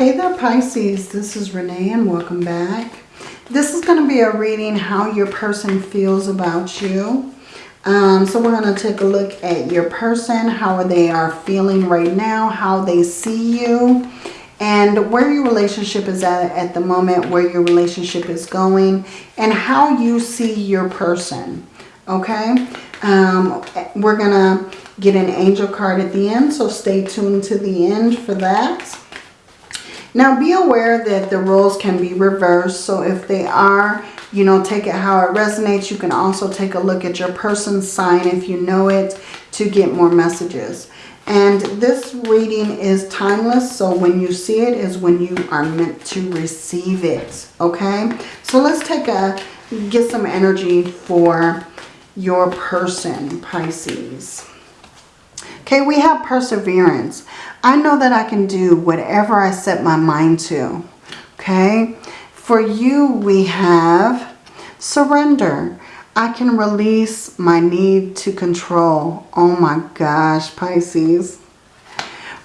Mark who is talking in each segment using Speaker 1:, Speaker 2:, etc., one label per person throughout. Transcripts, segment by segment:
Speaker 1: Hey there Pisces, this is Renee and welcome back. This is going to be a reading how your person feels about you. Um, so we're going to take a look at your person, how they are feeling right now, how they see you, and where your relationship is at at the moment, where your relationship is going, and how you see your person. Okay? Um, we're going to get an angel card at the end, so stay tuned to the end for that. Now be aware that the roles can be reversed. So if they are, you know, take it how it resonates. You can also take a look at your person's sign if you know it to get more messages. And this reading is timeless. So when you see it is when you are meant to receive it. Okay. So let's take a, get some energy for your person, Pisces. Okay, we have perseverance. I know that I can do whatever I set my mind to. Okay, for you we have surrender. I can release my need to control. Oh my gosh, Pisces.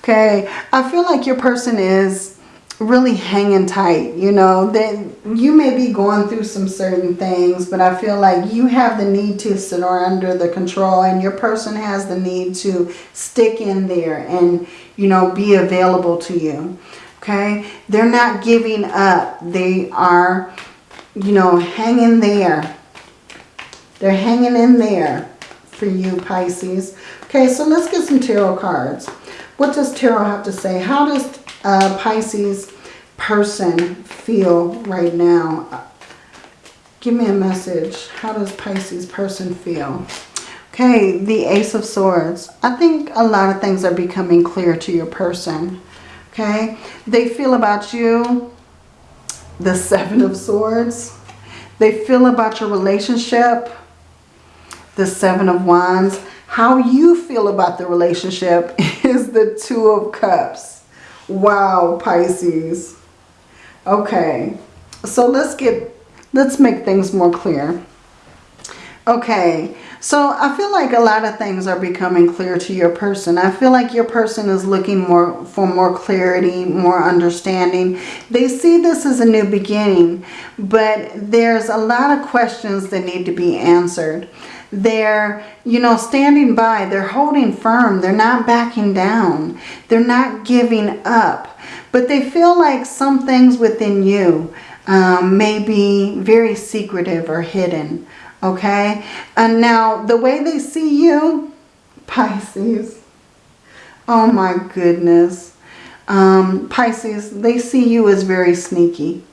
Speaker 1: Okay, I feel like your person is really hanging tight, you know, that you may be going through some certain things, but I feel like you have the need to sit under the control and your person has the need to stick in there and, you know, be available to you. Okay. They're not giving up. They are, you know, hanging there. They're hanging in there for you, Pisces. Okay. So let's get some tarot cards. What does tarot have to say? How does uh, Pisces person feel right now? Give me a message. How does Pisces person feel? Okay, the Ace of Swords. I think a lot of things are becoming clear to your person. Okay, they feel about you the Seven of Swords. They feel about your relationship the Seven of Wands. How you feel about the relationship is the Two of Cups. Wow, Pisces. Okay, so let's get, let's make things more clear. Okay, so I feel like a lot of things are becoming clear to your person. I feel like your person is looking more for more clarity, more understanding. They see this as a new beginning, but there's a lot of questions that need to be answered. They're, you know, standing by. They're holding firm. They're not backing down. They're not giving up. But they feel like some things within you um, may be very secretive or hidden. Okay? And now, the way they see you, Pisces. Oh my goodness. Um, Pisces, they see you as very sneaky.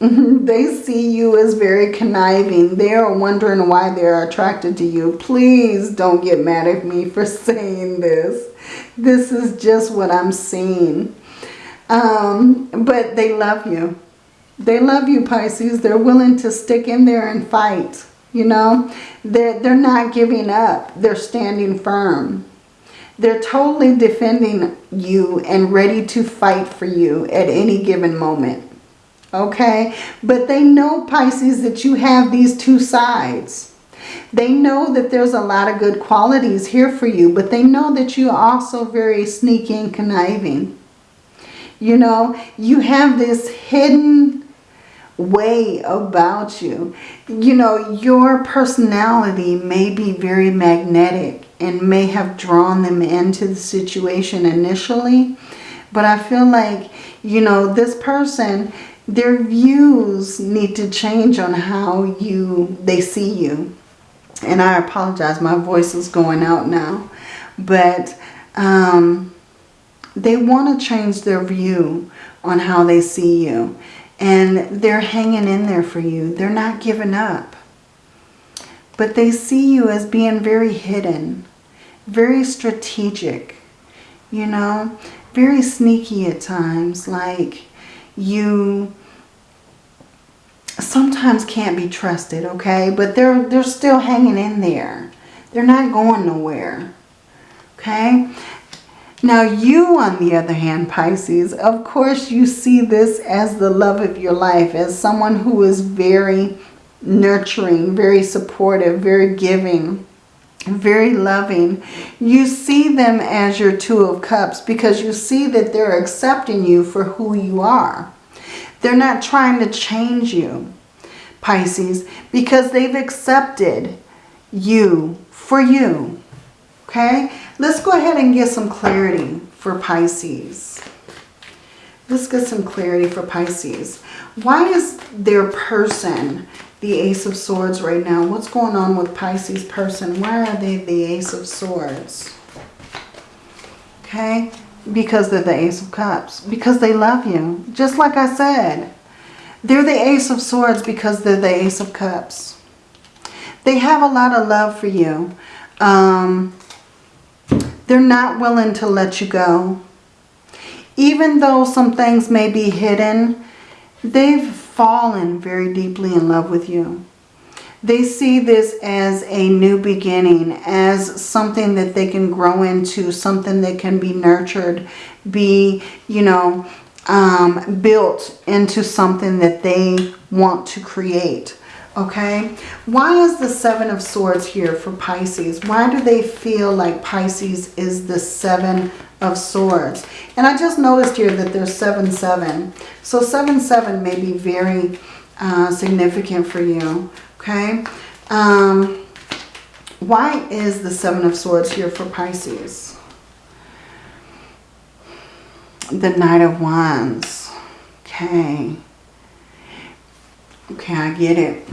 Speaker 1: they see you as very conniving. They are wondering why they're attracted to you. Please don't get mad at me for saying this. This is just what I'm seeing. Um, but they love you. They love you, Pisces. They're willing to stick in there and fight. You know, they're, they're not giving up. They're standing firm. They're totally defending you and ready to fight for you at any given moment okay? But they know, Pisces, that you have these two sides. They know that there's a lot of good qualities here for you, but they know that you're also very sneaky and conniving. You know, you have this hidden way about you. You know, your personality may be very magnetic and may have drawn them into the situation initially. But I feel like, you know, this person their views need to change on how you they see you. And I apologize, my voice is going out now. But um, they want to change their view on how they see you. And they're hanging in there for you. They're not giving up. But they see you as being very hidden, very strategic, you know, very sneaky at times. Like you sometimes can't be trusted, okay? But they're, they're still hanging in there. They're not going nowhere, okay? Now you, on the other hand, Pisces, of course you see this as the love of your life, as someone who is very nurturing, very supportive, very giving, very loving. You see them as your Two of Cups because you see that they're accepting you for who you are. They're not trying to change you, Pisces, because they've accepted you for you. Okay? Let's go ahead and get some clarity for Pisces. Let's get some clarity for Pisces. Why is their person the Ace of Swords right now? What's going on with Pisces person? Why are they the Ace of Swords? Okay? Because they're the Ace of Cups. Because they love you. Just like I said. They're the Ace of Swords because they're the Ace of Cups. They have a lot of love for you. Um, they're not willing to let you go. Even though some things may be hidden, they've fallen very deeply in love with you. They see this as a new beginning, as something that they can grow into, something that can be nurtured, be, you know, um, built into something that they want to create. Okay, why is the Seven of Swords here for Pisces? Why do they feel like Pisces is the Seven of Swords? And I just noticed here that there's 7-7. So 7-7 may be very uh, significant for you. Okay, um, why is the Seven of Swords here for Pisces? The Knight of Wands. Okay. Okay, I get it.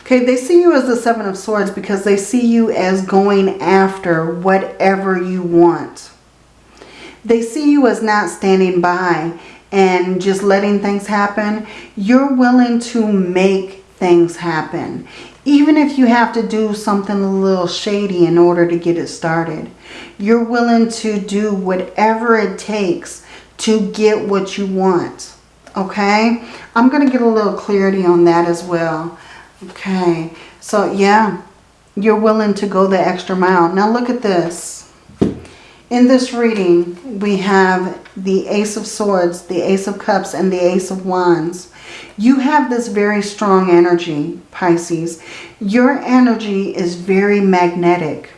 Speaker 1: Okay, they see you as the Seven of Swords because they see you as going after whatever you want. They see you as not standing by and just letting things happen. You're willing to make things happen. Even if you have to do something a little shady in order to get it started. You're willing to do whatever it takes to get what you want. Okay? I'm going to get a little clarity on that as well. Okay, so yeah, you're willing to go the extra mile. Now look at this. In this reading, we have the Ace of Swords, the Ace of Cups, and the Ace of Wands. You have this very strong energy, Pisces. Your energy is very magnetic.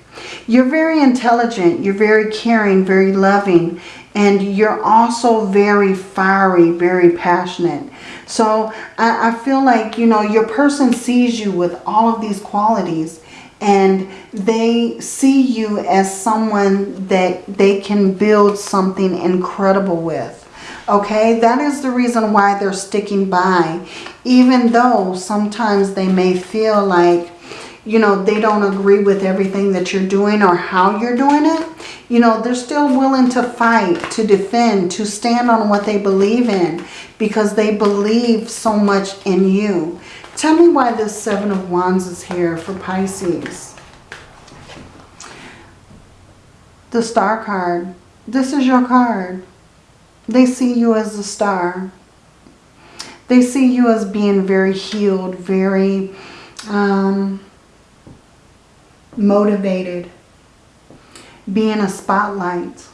Speaker 1: You're very intelligent. You're very caring, very loving. And you're also very fiery, very passionate. So I, I feel like, you know, your person sees you with all of these qualities and they see you as someone that they can build something incredible with. Okay, that is the reason why they're sticking by. Even though sometimes they may feel like, you know, they don't agree with everything that you're doing or how you're doing it. You know, they're still willing to fight, to defend, to stand on what they believe in because they believe so much in you. Tell me why this Seven of Wands is here for Pisces. The Star card. This is your card. They see you as a star. They see you as being very healed, very um, motivated being a spotlight.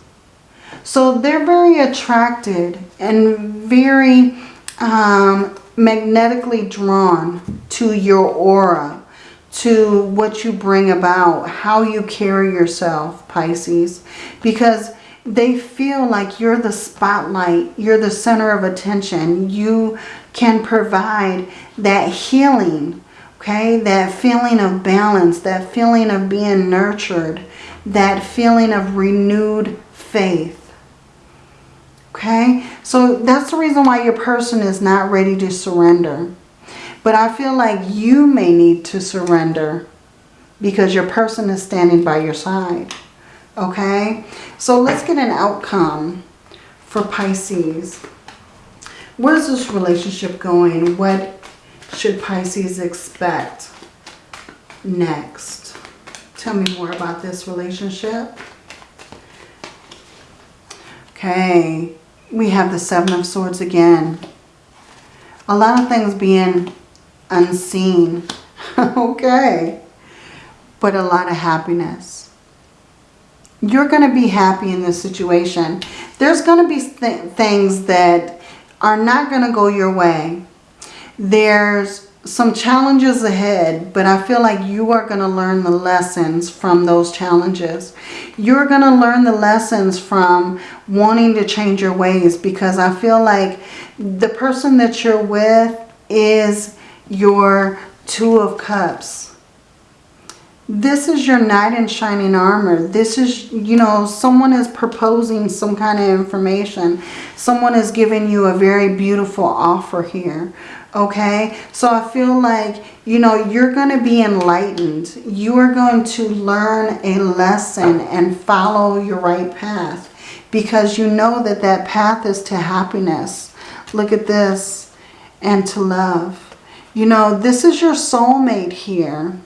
Speaker 1: So they're very attracted and very um, magnetically drawn to your aura, to what you bring about, how you carry yourself, Pisces, because they feel like you're the spotlight, you're the center of attention. You can provide that healing, okay, that feeling of balance, that feeling of being nurtured, that feeling of renewed faith. Okay, so that's the reason why your person is not ready to surrender. But I feel like you may need to surrender because your person is standing by your side. Okay, so let's get an outcome for Pisces. Where's this relationship going? What should Pisces expect next? Tell me more about this relationship. Okay, we have the Seven of Swords again. A lot of things being unseen. okay. But a lot of happiness. You're going to be happy in this situation. There's going to be th things that are not going to go your way. There's some challenges ahead, but I feel like you are going to learn the lessons from those challenges. You're going to learn the lessons from wanting to change your ways because I feel like the person that you're with is your Two of Cups. This is your knight in shining armor. This is, you know, someone is proposing some kind of information. Someone is giving you a very beautiful offer here okay? So i feel like you know you're going to be enlightened. You are going to learn a lesson and follow your right path because you know that that path is to happiness. Look at this. And to love. You know this is your soulmate here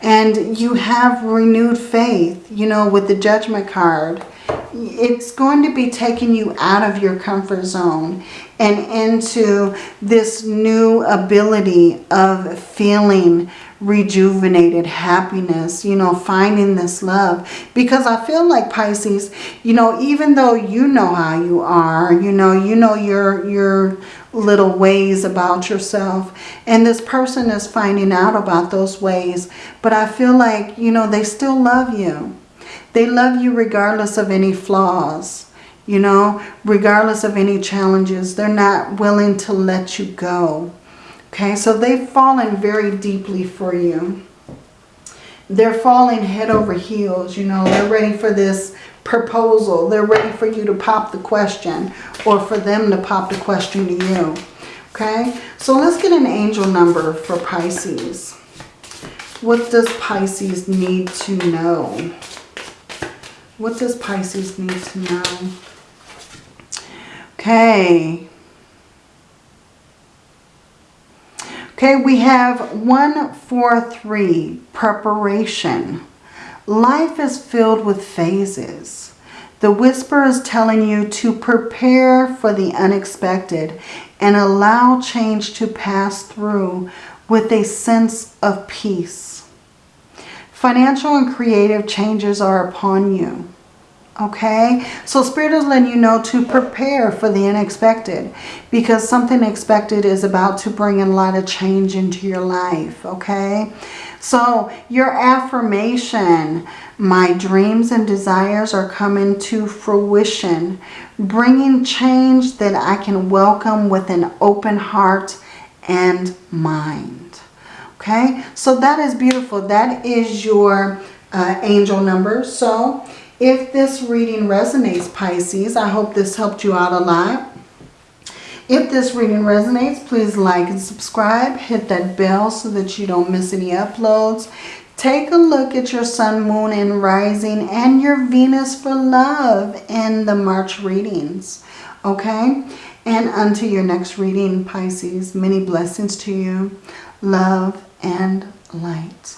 Speaker 1: and you have renewed faith you know with the judgment card it's going to be taking you out of your comfort zone and into this new ability of feeling rejuvenated happiness, you know, finding this love. Because I feel like Pisces, you know, even though you know how you are, you know, you know your, your little ways about yourself. And this person is finding out about those ways. But I feel like, you know, they still love you. They love you regardless of any flaws, you know, regardless of any challenges. They're not willing to let you go. Okay, so they've fallen very deeply for you. They're falling head over heels, you know, they're ready for this proposal. They're ready for you to pop the question or for them to pop the question to you. Okay, so let's get an angel number for Pisces. What does Pisces need to know? What does Pisces need to know? Okay. Okay, we have 143, preparation. Life is filled with phases. The whisper is telling you to prepare for the unexpected and allow change to pass through with a sense of peace. Financial and creative changes are upon you. Okay, so Spirit is letting you know to prepare for the unexpected because something expected is about to bring a lot of change into your life. Okay, so your affirmation, my dreams and desires are coming to fruition, bringing change that I can welcome with an open heart and mind. Okay, so that is beautiful. That is your uh, angel number. So if this reading resonates, Pisces, I hope this helped you out a lot. If this reading resonates, please like and subscribe. Hit that bell so that you don't miss any uploads. Take a look at your sun, moon, and rising and your Venus for love in the March readings. Okay? And until your next reading, Pisces, many blessings to you. Love and light.